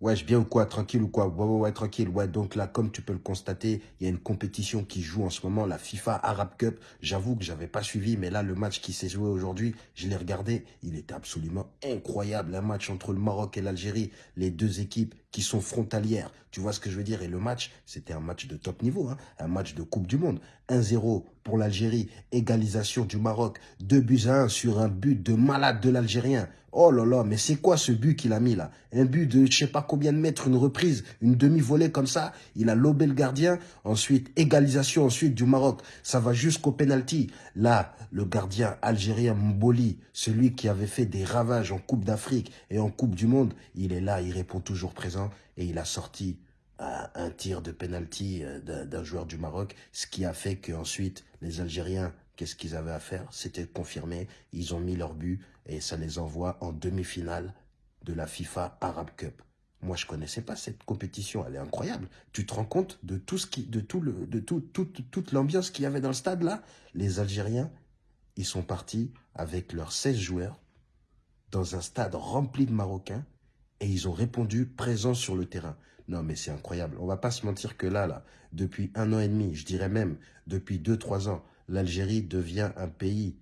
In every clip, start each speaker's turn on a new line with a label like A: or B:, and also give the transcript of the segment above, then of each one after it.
A: Ouais, je bien ou quoi Tranquille ou quoi? Ouais, ouais, ouais, tranquille. Ouais, donc là, comme tu peux le constater, il y a une compétition qui joue en ce moment, la FIFA Arab Cup. J'avoue que j'avais pas suivi, mais là, le match qui s'est joué aujourd'hui, je l'ai regardé. Il était absolument incroyable. Un match entre le Maroc et l'Algérie, les deux équipes qui sont frontalières. Tu vois ce que je veux dire? Et le match, c'était un match de top niveau, hein un match de Coupe du Monde. 1-0 pour l'Algérie, égalisation du Maroc, 2 buts à 1 sur un but de malade de l'Algérien. Oh là là, mais c'est quoi ce but qu'il a mis là? Un but de je sais pas combien de mètres, une reprise, une demi-volée comme ça? Il a lobé le gardien. Ensuite, égalisation ensuite du Maroc. Ça va jusqu'au penalty. Là, le gardien algérien Mboli, celui qui avait fait des ravages en Coupe d'Afrique et en Coupe du Monde, il est là, il répond toujours présent et il a sorti un tir de penalty euh, d'un joueur du Maroc, ce qui a fait qu'ensuite les Algériens Qu'est-ce qu'ils avaient à faire? C'était confirmé. Ils ont mis leur but et ça les envoie en demi-finale de la FIFA Arab Cup. Moi, je connaissais pas cette compétition. Elle est incroyable. Tu te rends compte de tout ce qui, de tout le, de tout, toute l'ambiance qu'il y avait dans le stade là? Les Algériens, ils sont partis avec leurs 16 joueurs dans un stade rempli de Marocains et ils ont répondu présents sur le terrain. Non, mais c'est incroyable. On va pas se mentir que là, là, depuis un an et demi, je dirais même depuis deux, trois ans, l'Algérie devient un pays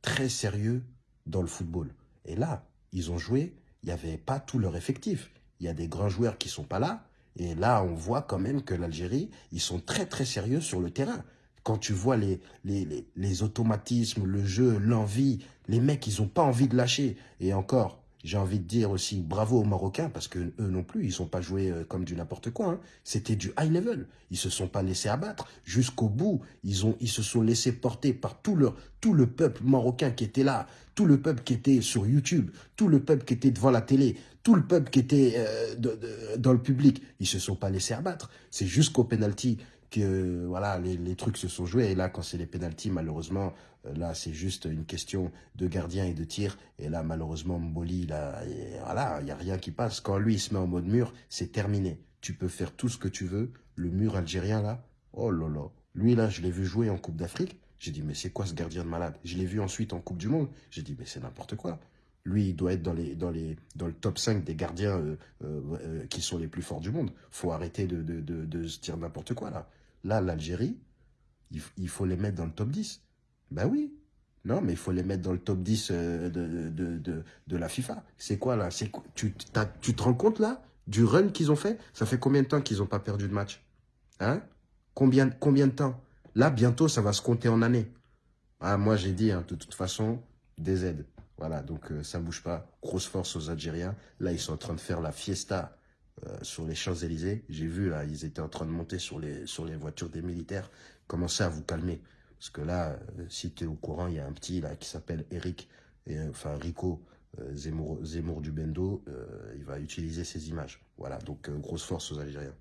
A: très sérieux dans le football. Et là, ils ont joué, il n'y avait pas tout leur effectif. Il y a des grands joueurs qui sont pas là. Et là, on voit quand même que l'Algérie, ils sont très très sérieux sur le terrain. Quand tu vois les, les, les automatismes, le jeu, l'envie, les mecs, ils n'ont pas envie de lâcher. Et encore, j'ai envie de dire aussi bravo aux Marocains parce que eux non plus, ils sont pas joués euh, comme du n'importe quoi. Hein. C'était du high level. Ils se sont pas laissés abattre jusqu'au bout. Ils se sont laissés porter par tout le peuple marocain qui était là, tout le peuple qui était sur YouTube, tout le peuple qui était devant la télé, tout le peuple qui était euh, dans le public. Ils se sont pas laissés abattre. C'est jusqu'au penalty que voilà les, les, trucs se sont joués. Et là, quand c'est les pénalties, malheureusement, euh, là, c'est juste une question de gardien et de tir. Et là, malheureusement, Mboli, là, voilà, il n'y a rien qui passe. Quand lui, il se met en mode mur, c'est terminé. Tu peux faire tout ce que tu veux. Le mur algérien, là, oh là là. Lui, là, je l'ai vu jouer en Coupe d'Afrique. J'ai dit, mais c'est quoi ce gardien de malade? Je l'ai vu ensuite en Coupe du Monde. J'ai dit, mais c'est n'importe quoi. Lui, il doit être dans, les, dans, les, dans le top 5 des gardiens euh, euh, qui sont les plus forts du monde. faut arrêter de, de, de, de se dire n'importe quoi, là. Là, l'Algérie, il, faut les mettre dans le top 10. Ben oui. Non, mais il faut les mettre dans le top 10 euh, de, la FIFA. C'est quoi là? Tu, tu te rends compte là du run qu'ils ont fait? Ça fait combien de temps qu'ils n'ont pas perdu de match? Hein? Combien, combien de temps? Là, bientôt, ça va se compter en années. Ah, moi, j'ai dit, hein, de toute façon, des aides. Voilà, donc euh, ça ne bouge pas. Grosse force aux Algériens. Là, ils sont en train de faire la fiesta euh, sur les Champs-Élysées. J'ai vu, là, ils étaient en train de monter sur les, sur les voitures des militaires. Commencez à vous calmer. Parce que là, euh, si tu es au courant, il y a un petit là qui s'appelle Eric, et, enfin Rico Zemmour, Zemmour du Bendo. il va utiliser ces images. Voilà, donc grosse force aux Algériens.